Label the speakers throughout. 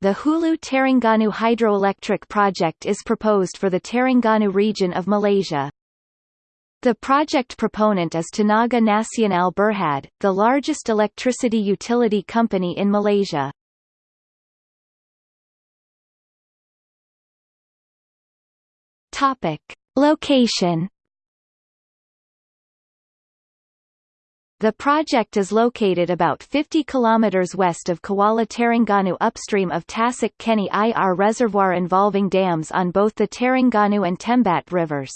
Speaker 1: the Hulu Terengganu hydroelectric project is proposed for the Terengganu region of Malaysia. The project proponent is Tenaga Nasional Berhad, the largest electricity utility company in Malaysia. Topic. Location The project is located about 50 km west of Kuala Terengganu upstream of Tasik Kenyir reservoir involving dams on both the Terengganu and Tembat rivers.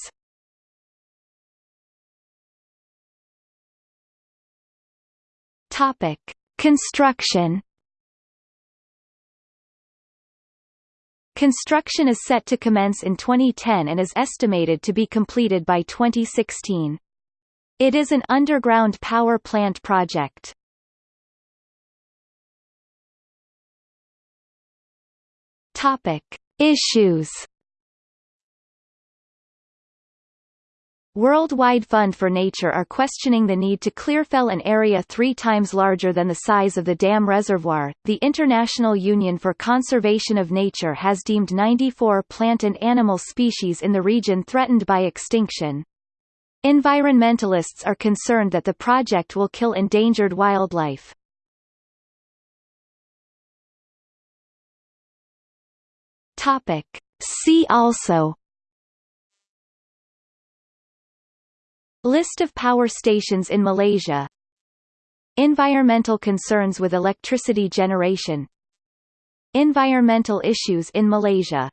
Speaker 1: Topic. Construction Construction is set to commence in 2010 and is estimated to be completed by 2016. It is an underground power plant project. Topic: Issues. Worldwide Fund for Nature are questioning the need to clearfell an area three times larger than the size of the dam reservoir. The International Union for Conservation of Nature has deemed 94 plant and animal species in the region threatened by extinction. Environmentalists are concerned that the project will kill endangered wildlife. Topic. See also List of power stations in Malaysia Environmental concerns with electricity generation Environmental issues in Malaysia